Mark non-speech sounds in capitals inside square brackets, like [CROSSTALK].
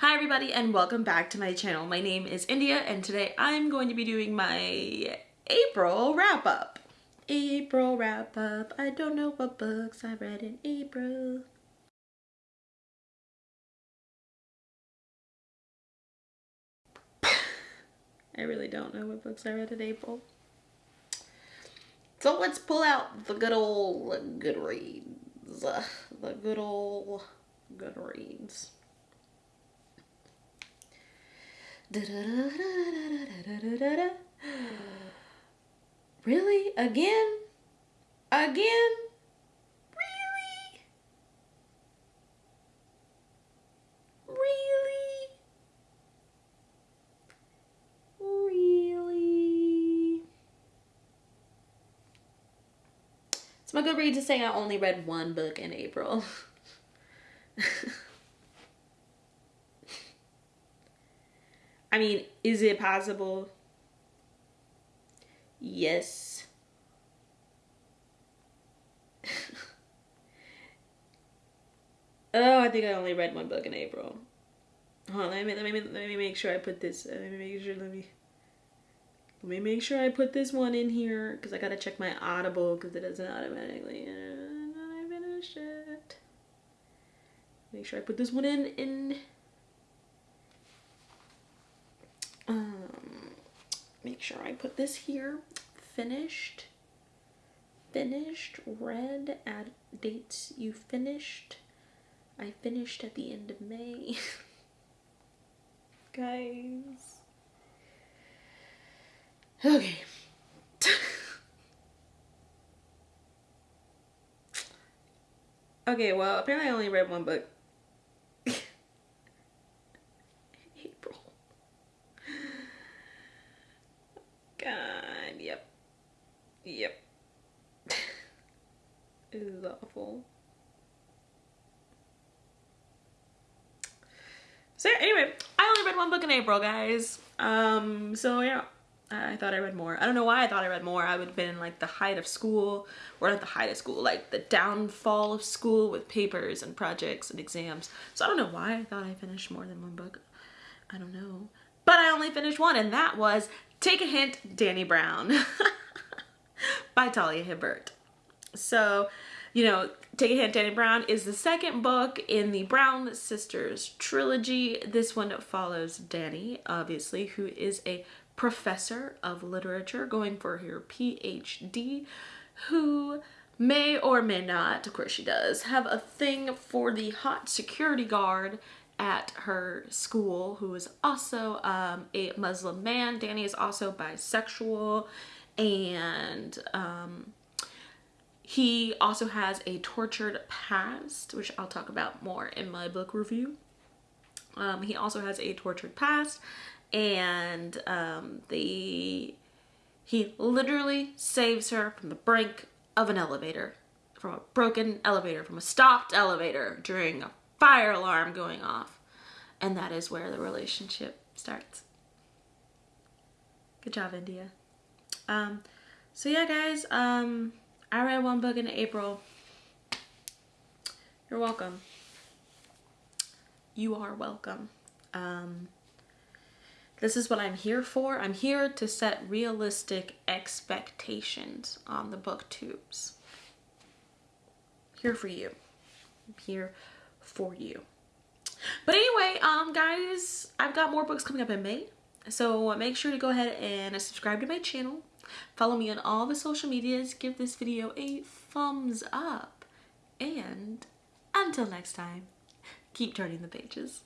Hi everybody and welcome back to my channel. My name is India and today I'm going to be doing my April wrap up. April wrap up. I don't know what books I read in April. I really don't know what books I read in April. So let's pull out the good old Goodreads. The good old Goodreads. [GASPS] Really? Again? Again? Really? Really? Really? It's my Goodreads to say I only read one book in April. [LAUGHS] I mean, is it possible? Yes. [LAUGHS] oh, I think I only read one book in April. Hold on, let me let me let me make sure I put this. Let me make sure. Let me let me make sure I put this one in here because I gotta check my Audible because it doesn't automatically. I finished it. Make sure I put this one in in make sure I put this here. Finished. Finished. Read. Add dates you finished. I finished at the end of May. [LAUGHS] Guys. Okay. [LAUGHS] okay, well, apparently I only read one book awful. So anyway, I only read one book in April, guys. Um, so yeah, I thought I read more. I don't know why I thought I read more. I would have been in like the height of school, or not the height of school, like the downfall of school with papers and projects and exams. So I don't know why I thought I finished more than one book. I don't know. But I only finished one, and that was Take a Hint, Dani Brown. [LAUGHS] by Talia Hibbert. So, you know, Take a Hint, Dani Brown is the second book in the Brown Sisters trilogy. This one follows Dani, obviously, who is a professor of literature going for her PhD, who may or may not, of course she does, have a thing for the hot security guard at her school who is also um, a Muslim man. Dani is also bisexual and um, he also has a tortured past, which I'll talk about more in my book review. Um, he also has a tortured past and um, the he literally saves her from the brink of an elevator, from a broken elevator, from a stopped elevator during a fire alarm going off. And that is where the relationship starts. Good job, India. Um, so yeah, guys, um, I read one book in April. You're welcome. You are welcome. Um, this is what I'm here for. I'm here to set realistic expectations on the book tubes. Here for you. I'm here for you. But anyway, um, guys, I've got more books coming up in May. So make sure to go ahead and subscribe to my channel. Follow me on all the social medias. Give this video a thumbs up. And until next time, keep turning the pages.